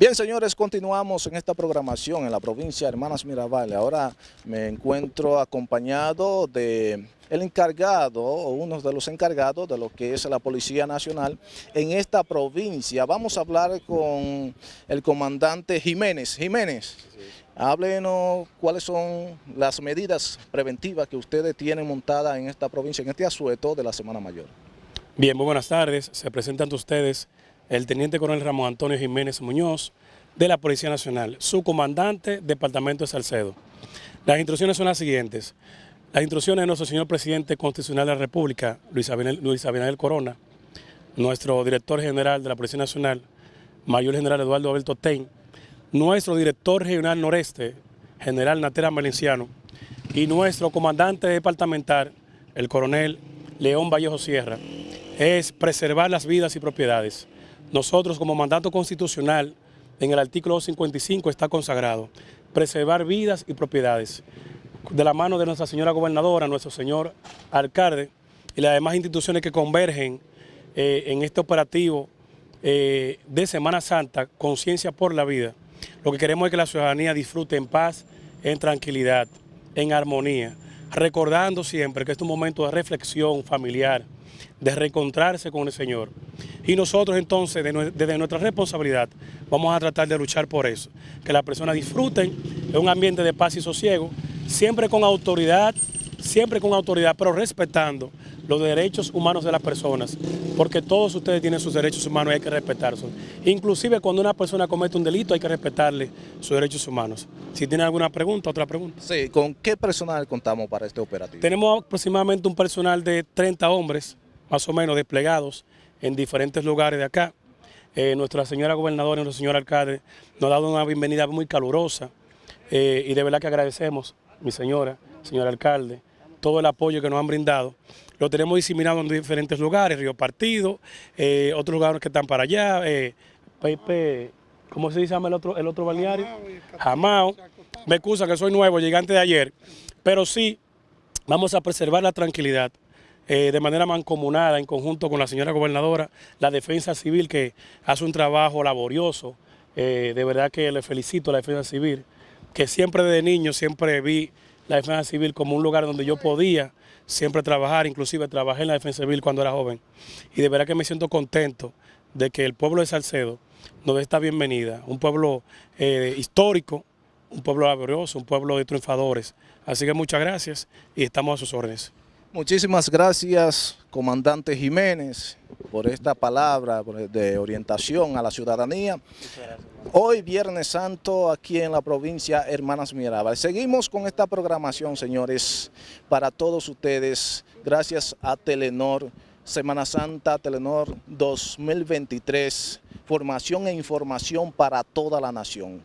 Bien, señores, continuamos en esta programación en la provincia de Hermanas Mirabal. Ahora me encuentro acompañado de el encargado o uno de los encargados de lo que es la Policía Nacional en esta provincia. Vamos a hablar con el comandante Jiménez. Jiménez, háblenos cuáles son las medidas preventivas que ustedes tienen montadas en esta provincia, en este asueto de la Semana Mayor. Bien, muy buenas tardes. Se presentan ustedes el Teniente Coronel Ramón Antonio Jiménez Muñoz, de la Policía Nacional, su comandante, Departamento de Salcedo. Las instrucciones son las siguientes. Las instrucciones de nuestro señor Presidente Constitucional de la República, Luis Abinader, Corona, nuestro director general de la Policía Nacional, Mayor General Eduardo Alberto Tein, nuestro director regional noreste, General Natera Melenciano, y nuestro comandante departamental, el coronel León Vallejo Sierra, es preservar las vidas y propiedades. Nosotros como mandato constitucional en el artículo 55 está consagrado, preservar vidas y propiedades. De la mano de nuestra señora gobernadora, nuestro señor alcalde y las demás instituciones que convergen eh, en este operativo eh, de Semana Santa, Conciencia por la Vida, lo que queremos es que la ciudadanía disfrute en paz, en tranquilidad, en armonía, recordando siempre que es un momento de reflexión familiar, de reencontrarse con el Señor. Y nosotros entonces, desde nuestra responsabilidad, vamos a tratar de luchar por eso, que las personas disfruten de un ambiente de paz y sosiego, siempre con autoridad, siempre con autoridad, pero respetando los derechos humanos de las personas, porque todos ustedes tienen sus derechos humanos y hay que respetarlos. Inclusive cuando una persona comete un delito hay que respetarle sus derechos humanos. Si tiene alguna pregunta, otra pregunta. Sí, ¿con qué personal contamos para este operativo? Tenemos aproximadamente un personal de 30 hombres, más o menos desplegados en diferentes lugares de acá. Eh, nuestra señora gobernadora y nuestro señor alcalde nos ha dado una bienvenida muy calurosa eh, y de verdad que agradecemos, mi señora, señor alcalde, todo el apoyo que nos han brindado. Lo tenemos diseminado en diferentes lugares, Río Partido, eh, otros lugares que están para allá, Pepe, ¿cómo se llama el otro, el otro balneario? Jamao. Me excusa que soy nuevo, llegante de ayer, pero sí vamos a preservar la tranquilidad eh, de manera mancomunada en conjunto con la señora gobernadora, la defensa civil que hace un trabajo laborioso, eh, de verdad que le felicito a la defensa civil, que siempre desde niño siempre vi la defensa civil como un lugar donde yo podía siempre trabajar, inclusive trabajé en la defensa civil cuando era joven y de verdad que me siento contento de que el pueblo de Salcedo nos dé esta bienvenida, un pueblo eh, histórico, un pueblo laborioso, un pueblo de triunfadores. Así que muchas gracias y estamos a sus órdenes. Muchísimas gracias, comandante Jiménez, por esta palabra de orientación a la ciudadanía. Hoy, Viernes Santo, aquí en la provincia Hermanas Mirabal. Seguimos con esta programación, señores, para todos ustedes, gracias a Telenor, Semana Santa Telenor 2023, formación e información para toda la nación.